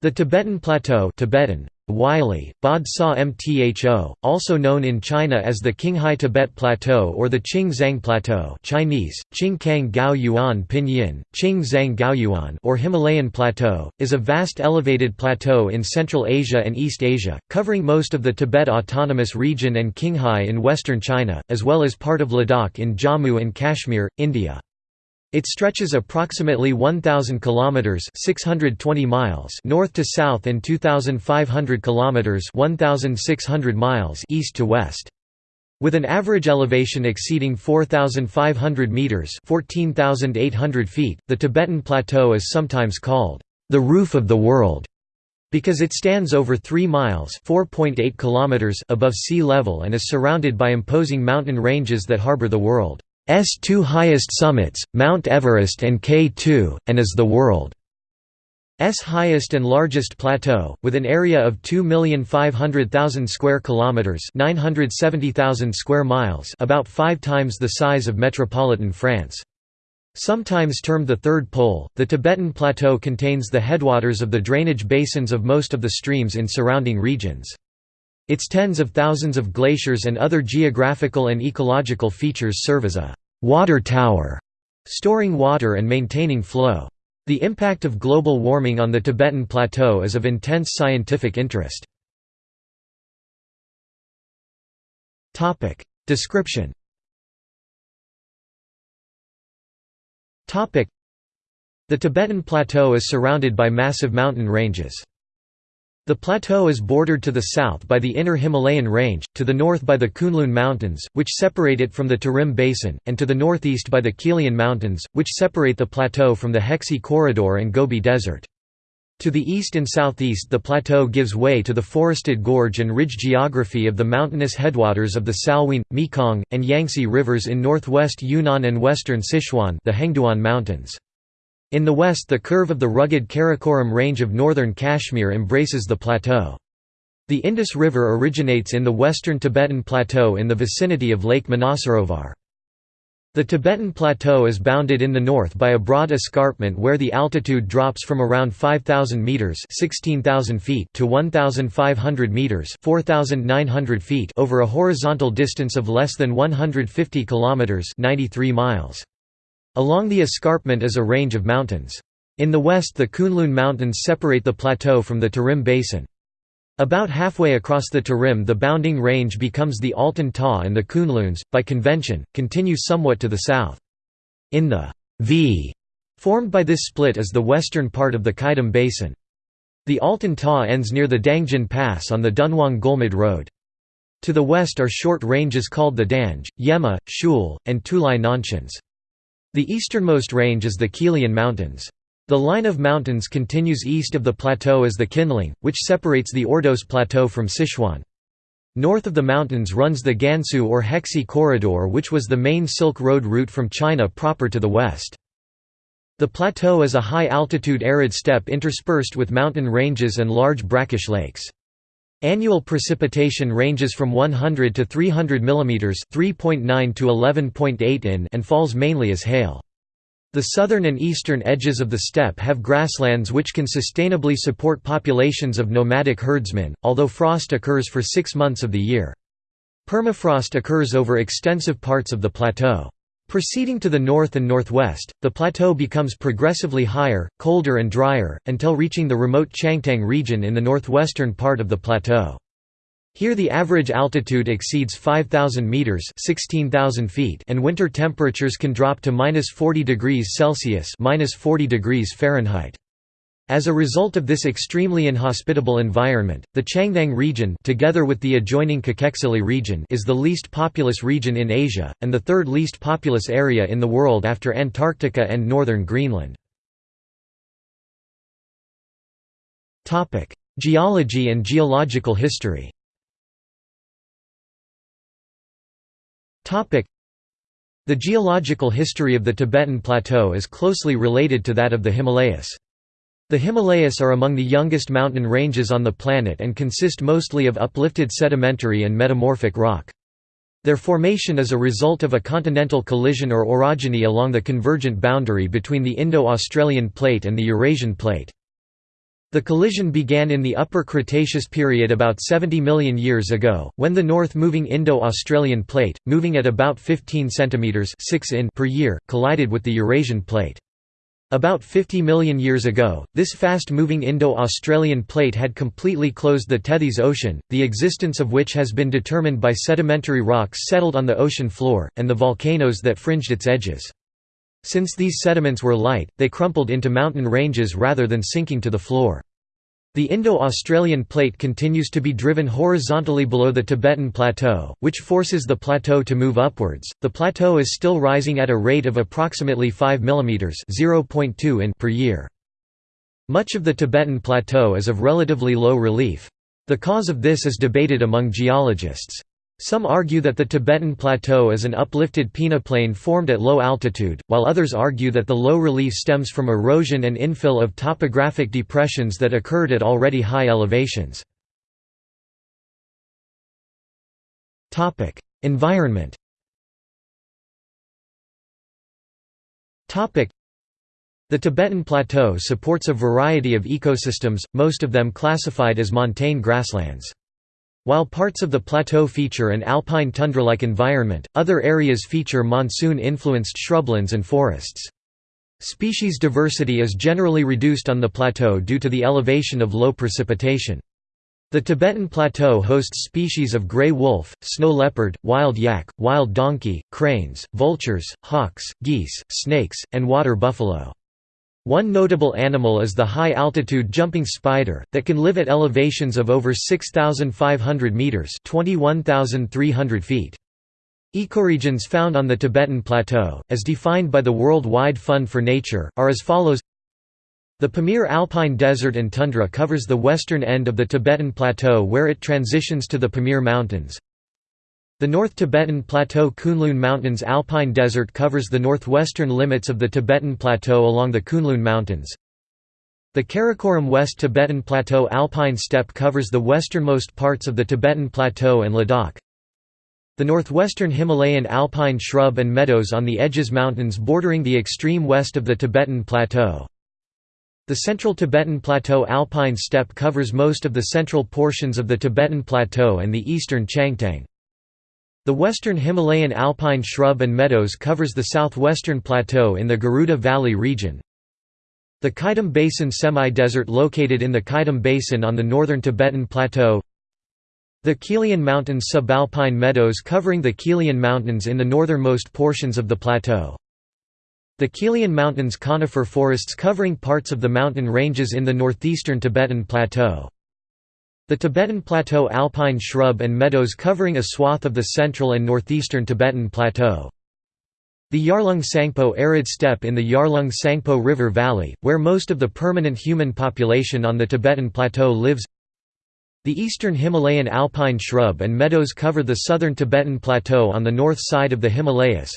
The Tibetan Plateau Tibetan, Wylie, Bod Sa Mtho, also known in China as the Qinghai Tibet Plateau or the Qing Plateau Chinese, Qing Kang Gao Yuan Pinyin, Qing Zhang Gao Yuan or Himalayan Plateau, is a vast elevated plateau in Central Asia and East Asia, covering most of the Tibet Autonomous Region and Qinghai in western China, as well as part of Ladakh in Jammu and Kashmir, India. It stretches approximately 1000 kilometers, 620 miles north to south and 2500 kilometers, 1600 miles east to west. With an average elevation exceeding 4500 meters, 14800 feet, the Tibetan plateau is sometimes called the roof of the world because it stands over 3 miles (4.8 kilometers) above sea level and is surrounded by imposing mountain ranges that harbor the world. S two highest summits, Mount Everest and K2, and is the world's highest and largest plateau, with an area of 2,500,000 square kilometers (970,000 square miles), about 5 times the size of metropolitan France. Sometimes termed the Third Pole, the Tibetan Plateau contains the headwaters of the drainage basins of most of the streams in surrounding regions. Its tens of thousands of glaciers and other geographical and ecological features serve as a «water tower», storing water and maintaining flow. The impact of global warming on the Tibetan Plateau is of intense scientific interest. Description The Tibetan Plateau is surrounded by massive mountain ranges. The plateau is bordered to the south by the Inner Himalayan Range, to the north by the Kunlun Mountains, which separate it from the Tarim Basin, and to the northeast by the Qilian Mountains, which separate the plateau from the Hexi Corridor and Gobi Desert. To the east and southeast the plateau gives way to the forested gorge and ridge geography of the mountainous headwaters of the Salween, Mekong, and Yangtze rivers in northwest Yunnan and western Sichuan the Hengduan Mountains. In the west the curve of the rugged Karakoram range of northern Kashmir embraces the plateau. The Indus River originates in the western Tibetan Plateau in the vicinity of Lake Manasarovar. The Tibetan Plateau is bounded in the north by a broad escarpment where the altitude drops from around 5,000 metres 16,000 feet to 1,500 metres 4,900 feet over a horizontal distance of less than 150 kilometres 93 miles. Along the escarpment is a range of mountains. In the west the Kunlun Mountains separate the plateau from the Tarim Basin. About halfway across the Tarim the bounding range becomes the Altyn-Tagh and the Kunluns, by convention, continue somewhat to the south. In the V formed by this split is the western part of the Qaidam Basin. The Altyn-Tagh ends near the Dangjin Pass on the Dunhuang Golmud Road. To the west are short ranges called the Danj, Yema, Shule, and Tulai Nanshans. The easternmost range is the Qilian Mountains. The line of mountains continues east of the plateau as the Qinling, which separates the Ordos Plateau from Sichuan. North of the mountains runs the Gansu or Hexi Corridor which was the main Silk Road route from China proper to the west. The plateau is a high-altitude arid steppe interspersed with mountain ranges and large brackish lakes. Annual precipitation ranges from 100 to 300 mm 3.9 to 11.8 in and falls mainly as hail. The southern and eastern edges of the steppe have grasslands which can sustainably support populations of nomadic herdsmen, although frost occurs for six months of the year. Permafrost occurs over extensive parts of the plateau. Proceeding to the north and northwest, the plateau becomes progressively higher, colder and drier, until reaching the remote Changtang region in the northwestern part of the plateau. Here the average altitude exceeds 5,000 metres 16,000 feet and winter temperatures can drop to minus 40 degrees Celsius minus 40 degrees Fahrenheit. As a result of this extremely inhospitable environment, the Changtang region together with the adjoining Kekexili region is the least populous region in Asia, and the third least populous area in the world after Antarctica and northern Greenland. Geology and geological history The geological history of the Tibetan Plateau is closely related to that of the Himalayas. The Himalayas are among the youngest mountain ranges on the planet and consist mostly of uplifted sedimentary and metamorphic rock. Their formation is a result of a continental collision or orogeny along the convergent boundary between the Indo-Australian plate and the Eurasian plate. The collision began in the Upper Cretaceous period about 70 million years ago, when the north-moving Indo-Australian plate, moving at about 15 cm 6 in per year, collided with the Eurasian plate. About 50 million years ago, this fast-moving Indo-Australian plate had completely closed the Tethys Ocean, the existence of which has been determined by sedimentary rocks settled on the ocean floor, and the volcanoes that fringed its edges. Since these sediments were light, they crumpled into mountain ranges rather than sinking to the floor. The Indo-Australian plate continues to be driven horizontally below the Tibetan Plateau, which forces the plateau to move upwards. The plateau is still rising at a rate of approximately 5 mm (0.2 in) per year. Much of the Tibetan Plateau is of relatively low relief. The cause of this is debated among geologists. Some argue that the Tibetan Plateau is an uplifted peneplain formed at low altitude, while others argue that the low relief stems from erosion and infill of topographic depressions that occurred at already high elevations. Environment the Tibetan Plateau supports a variety of ecosystems, most of them classified as montane grasslands. While parts of the plateau feature an alpine tundra-like environment, other areas feature monsoon-influenced shrublands and forests. Species diversity is generally reduced on the plateau due to the elevation of low precipitation. The Tibetan Plateau hosts species of gray wolf, snow leopard, wild yak, wild donkey, cranes, vultures, hawks, geese, snakes, and water buffalo. One notable animal is the high-altitude jumping spider, that can live at elevations of over 6,500 metres 21,300 feet. Ecoregions found on the Tibetan Plateau, as defined by the World Wide Fund for Nature, are as follows The Pamir Alpine Desert and Tundra covers the western end of the Tibetan Plateau where it transitions to the Pamir Mountains. The North Tibetan Plateau Kunlun Mountains Alpine Desert covers the northwestern limits of the Tibetan Plateau along the Kunlun Mountains. The Karakoram West Tibetan Plateau Alpine Steppe covers the westernmost parts of the Tibetan Plateau and Ladakh. The northwestern Himalayan alpine shrub and meadows on the Edges Mountains bordering the extreme west of the Tibetan Plateau. The central Tibetan Plateau alpine steppe covers most of the central portions of the Tibetan Plateau and the eastern Changtang. The western Himalayan alpine shrub and meadows covers the southwestern plateau in the Garuda Valley region. The Qaidam Basin semi-desert located in the Qaidam Basin on the northern Tibetan Plateau. The Qilian Mountains subalpine meadows covering the Qilian Mountains in the northernmost portions of the plateau. The Qilian Mountains conifer forests covering parts of the mountain ranges in the northeastern Tibetan Plateau the Tibetan Plateau alpine shrub and meadows covering a swath of the central and northeastern Tibetan Plateau. The Yarlung Tsangpo arid steppe in the Yarlung Tsangpo River Valley, where most of the permanent human population on the Tibetan Plateau lives. The eastern Himalayan alpine shrub and meadows cover the southern Tibetan Plateau on the north side of the Himalayas.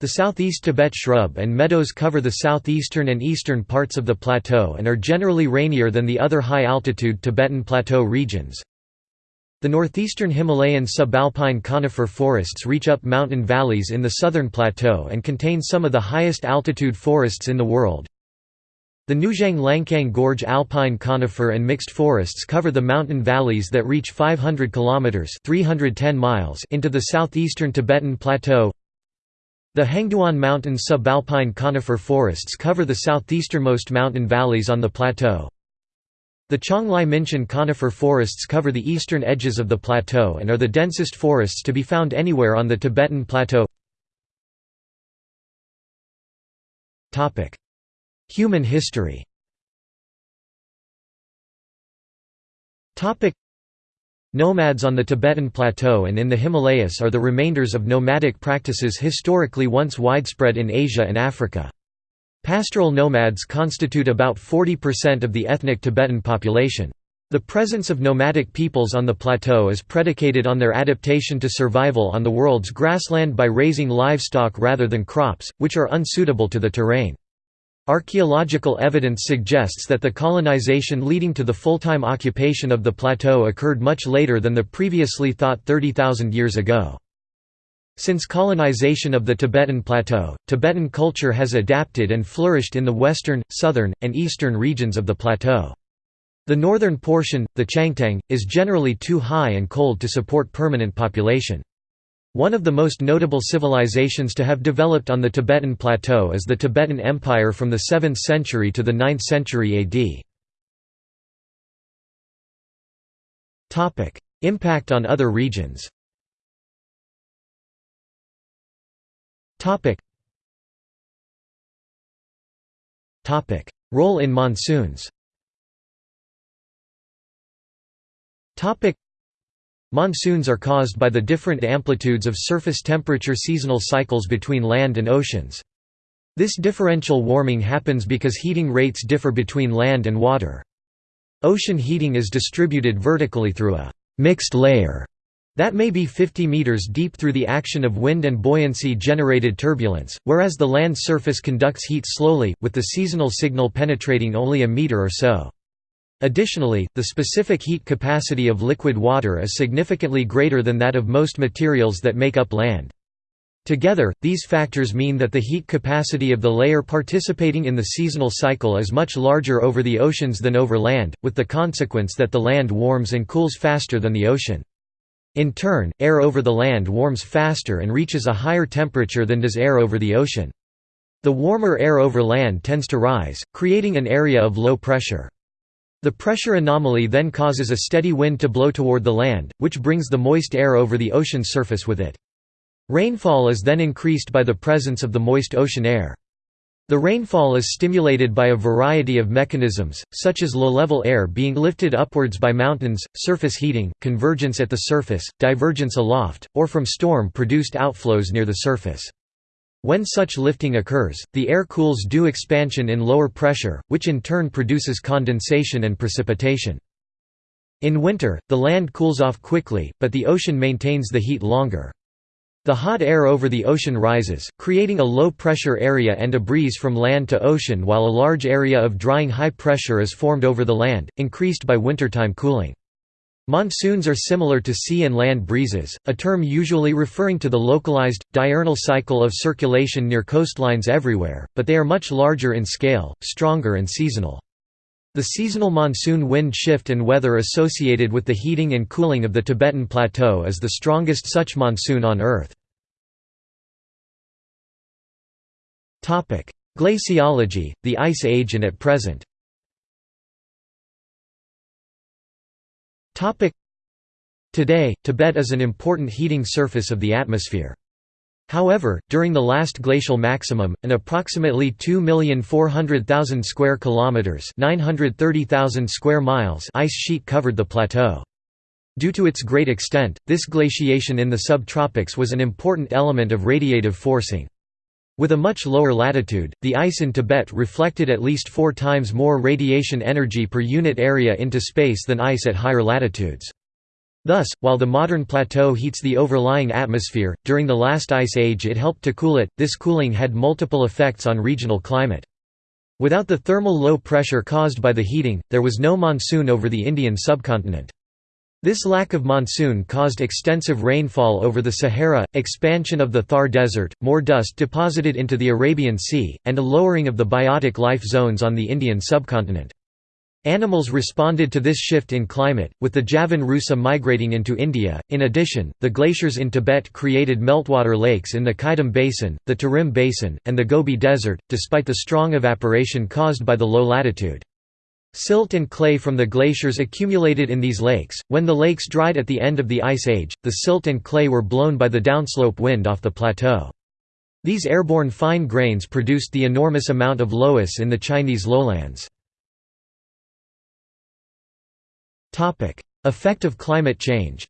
The southeast Tibet shrub and meadows cover the southeastern and eastern parts of the plateau and are generally rainier than the other high-altitude Tibetan plateau regions. The northeastern Himalayan subalpine conifer forests reach up mountain valleys in the southern plateau and contain some of the highest altitude forests in the world. The Nujiang Langcang Gorge alpine conifer and mixed forests cover the mountain valleys that reach 500 kilometers (310 miles) into the southeastern Tibetan plateau. The Hengduan Mountains subalpine conifer forests cover the southeasternmost mountain valleys on the plateau. The Qionglai Minshan conifer forests cover the eastern edges of the plateau and are the densest forests to be found anywhere on the Tibetan Plateau. Human history Nomads on the Tibetan Plateau and in the Himalayas are the remainders of nomadic practices historically once widespread in Asia and Africa. Pastoral nomads constitute about 40% of the ethnic Tibetan population. The presence of nomadic peoples on the plateau is predicated on their adaptation to survival on the world's grassland by raising livestock rather than crops, which are unsuitable to the terrain. Archaeological evidence suggests that the colonization leading to the full-time occupation of the plateau occurred much later than the previously thought 30,000 years ago. Since colonization of the Tibetan Plateau, Tibetan culture has adapted and flourished in the western, southern, and eastern regions of the plateau. The northern portion, the Changtang, is generally too high and cold to support permanent population. One of the most notable civilizations to have developed on the Tibetan Plateau is the Tibetan Empire from the 7th century to the 9th century AD. Impact on other regions Role in monsoons Monsoons are caused by the different amplitudes of surface temperature seasonal cycles between land and oceans. This differential warming happens because heating rates differ between land and water. Ocean heating is distributed vertically through a «mixed layer» that may be 50 meters deep through the action of wind and buoyancy-generated turbulence, whereas the land surface conducts heat slowly, with the seasonal signal penetrating only a meter or so. Additionally, the specific heat capacity of liquid water is significantly greater than that of most materials that make up land. Together, these factors mean that the heat capacity of the layer participating in the seasonal cycle is much larger over the oceans than over land, with the consequence that the land warms and cools faster than the ocean. In turn, air over the land warms faster and reaches a higher temperature than does air over the ocean. The warmer air over land tends to rise, creating an area of low pressure. The pressure anomaly then causes a steady wind to blow toward the land, which brings the moist air over the ocean surface with it. Rainfall is then increased by the presence of the moist ocean air. The rainfall is stimulated by a variety of mechanisms, such as low-level air being lifted upwards by mountains, surface heating, convergence at the surface, divergence aloft, or from storm-produced outflows near the surface. When such lifting occurs, the air cools due expansion in lower pressure, which in turn produces condensation and precipitation. In winter, the land cools off quickly, but the ocean maintains the heat longer. The hot air over the ocean rises, creating a low-pressure area and a breeze from land to ocean while a large area of drying high pressure is formed over the land, increased by wintertime cooling. Monsoons are similar to sea and land breezes, a term usually referring to the localized, diurnal cycle of circulation near coastlines everywhere, but they are much larger in scale, stronger and seasonal. The seasonal monsoon wind shift and weather associated with the heating and cooling of the Tibetan Plateau is the strongest such monsoon on Earth. Glaciology, the Ice Age and at present Today, Tibet is an important heating surface of the atmosphere. However, during the last glacial maximum, an approximately 2,400,000 square kilometers, 930,000 square miles ice sheet covered the plateau. Due to its great extent, this glaciation in the subtropics was an important element of radiative forcing. With a much lower latitude, the ice in Tibet reflected at least four times more radiation energy per unit area into space than ice at higher latitudes. Thus, while the modern plateau heats the overlying atmosphere, during the last ice age it helped to cool it. This cooling had multiple effects on regional climate. Without the thermal low pressure caused by the heating, there was no monsoon over the Indian subcontinent. This lack of monsoon caused extensive rainfall over the Sahara, expansion of the Thar Desert, more dust deposited into the Arabian Sea, and a lowering of the biotic life zones on the Indian subcontinent. Animals responded to this shift in climate, with the Javan rusa migrating into India. In addition, the glaciers in Tibet created meltwater lakes in the Qaidam Basin, the Tarim Basin, and the Gobi Desert, despite the strong evaporation caused by the low latitude. Silt and clay from the glaciers accumulated in these lakes. When the lakes dried at the end of the Ice Age, the silt and clay were blown by the downslope wind off the plateau. These airborne fine grains produced the enormous amount of loess in the Chinese lowlands. Effect of climate change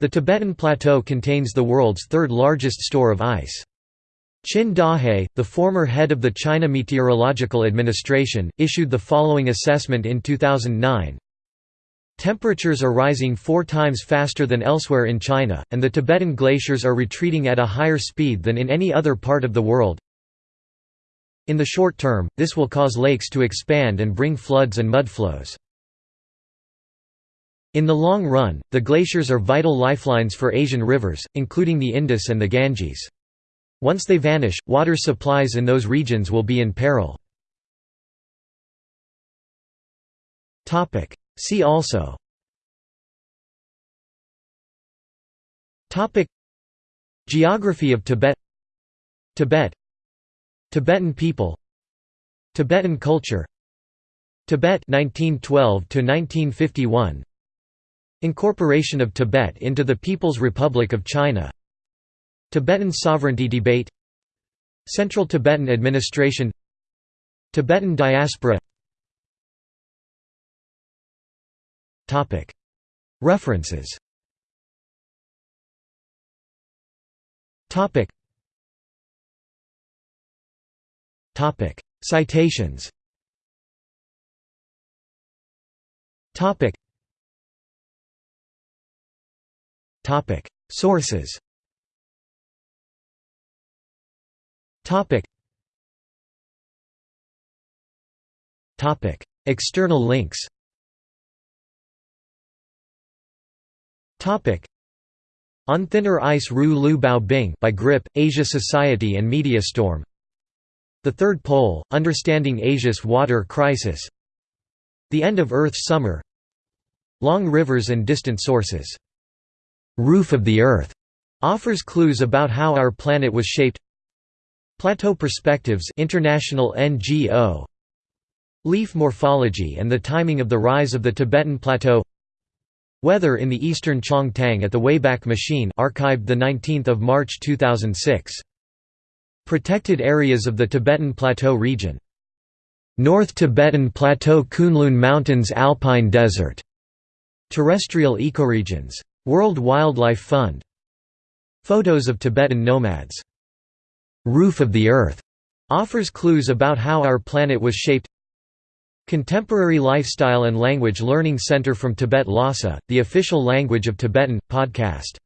The Tibetan Plateau contains the world's third largest store of ice. Qin Dahe, the former head of the China Meteorological Administration, issued the following assessment in 2009. Temperatures are rising four times faster than elsewhere in China, and the Tibetan glaciers are retreating at a higher speed than in any other part of the world. In the short term, this will cause lakes to expand and bring floods and mudflows. In the long run, the glaciers are vital lifelines for Asian rivers, including the Indus and the Ganges. Once they vanish, water supplies in those regions will be in peril. See also. Geography of Tibet. Tibet. Tibetan people. Tibetan culture. Tibet 1912 to 1951 Incorporation of Tibet into the People's Republic of China Tibetan sovereignty debate Central Tibetan administration Tibetan diaspora. Topic. References. Topic. Topic. Citations. Topic. Topic. Sources External links. Topic. On Thinner Ice Ru Lu Bao Bing by Grip, Asia Society and Mediastorm The Third Pole, Understanding Asia's Water Crisis. The End of Earth's Summer. Long Rivers and Distant Sources. "'Roof of the Earth' offers clues about how our planet was shaped Plateau Perspectives International NGO Leaf morphology and the timing of the rise of the Tibetan Plateau Weather in the Eastern Chong-Tang at the Wayback Machine archived 19 March 2006. Protected areas of the Tibetan Plateau region. North Tibetan Plateau Kunlun Mountains Alpine Desert. Terrestrial ecoregions. World Wildlife Fund. Photos of Tibetan nomads. Roof of the Earth offers clues about how our planet was shaped. Contemporary Lifestyle and Language Learning Center from Tibet Lhasa, the official language of Tibetan, podcast